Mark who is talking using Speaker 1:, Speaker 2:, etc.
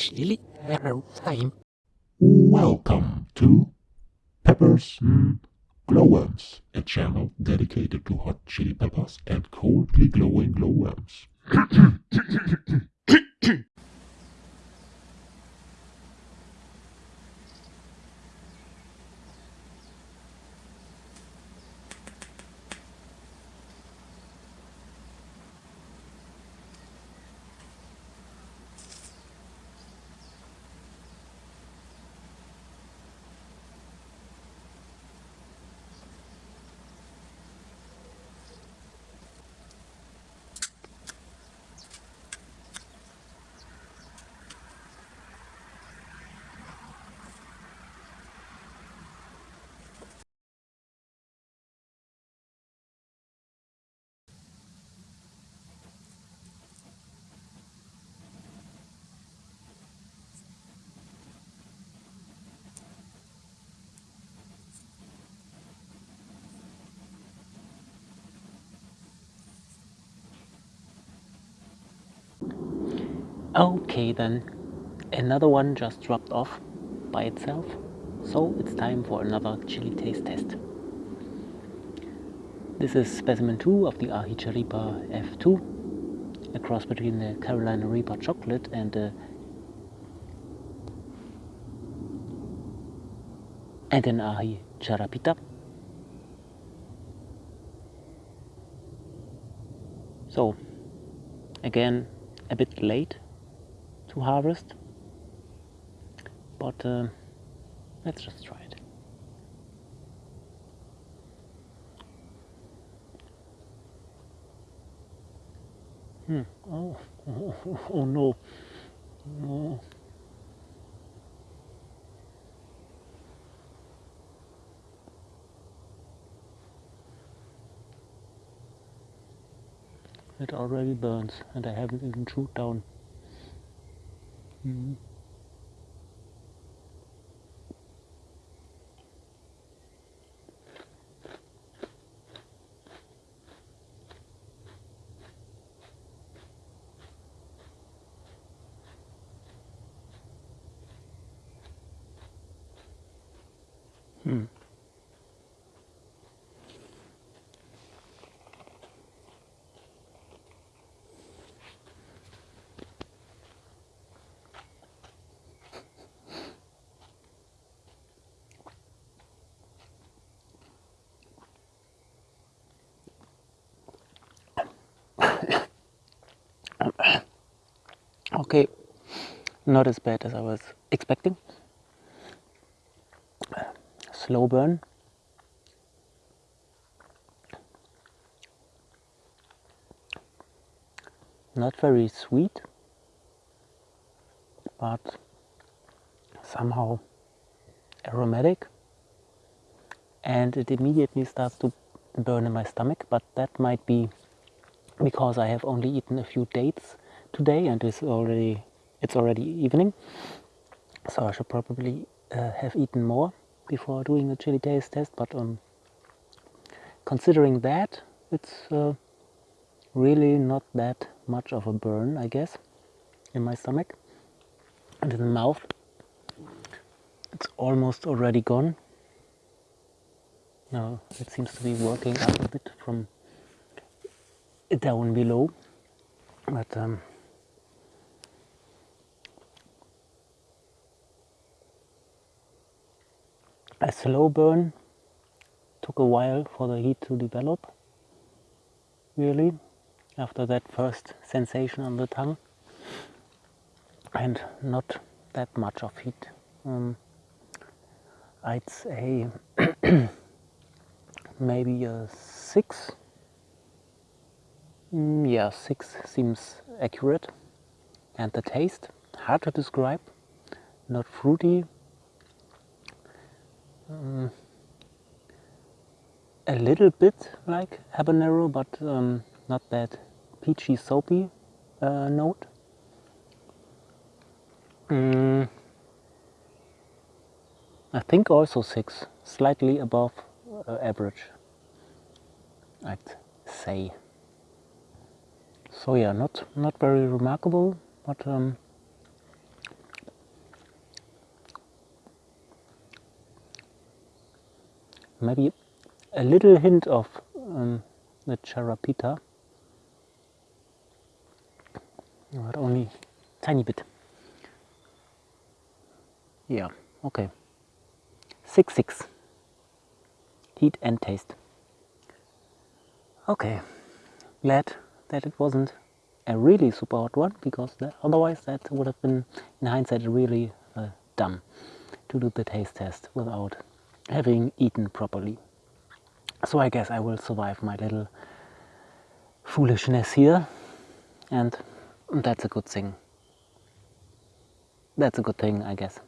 Speaker 1: chili arrow time.
Speaker 2: Welcome to Peppers mm, Glowworms, a channel dedicated to hot chili peppers and coldly glowing glowworms.
Speaker 1: Okay then, another one just dropped off by itself, so it's time for another chili taste test. This is specimen 2 of the Ahicha Reaper F2, a cross between the Carolina Reaper Chocolate and the and an Aji. So, again, a bit late to harvest but uh, let's just try it hmm. oh, oh, oh no oh. It already burns and I haven't even chewed down Mm. Hmm. Okay not as bad as I was expecting. Slow burn. Not very sweet but somehow aromatic. And it immediately starts to burn in my stomach but that might be because I have only eaten a few dates today and it's already it's already evening. So I should probably uh, have eaten more before doing the chili taste test but um, considering that it's uh, really not that much of a burn I guess in my stomach. And in the mouth it's almost already gone. Now it seems to be working up a bit from down below but um, a slow burn. Took a while for the heat to develop really after that first sensation on the tongue and not that much of heat. Um, I'd say maybe a 6 mm, yeah 6 seems accurate. And the taste hard to describe not fruity um, a little bit like habanero, but um, not that peachy soapy uh, note. Mm, I think also six, slightly above uh, average, I'd say. So yeah, not not very remarkable, but um, maybe a little hint of um, the charapita, but only tiny bit. Yeah, okay. 6 6. Heat and taste. Okay, glad that it wasn't a really super hot one because that, otherwise that would have been, in hindsight, really uh, dumb to do the taste test without having eaten properly. So I guess I will survive my little foolishness here and that's a good thing. That's a good thing, I guess.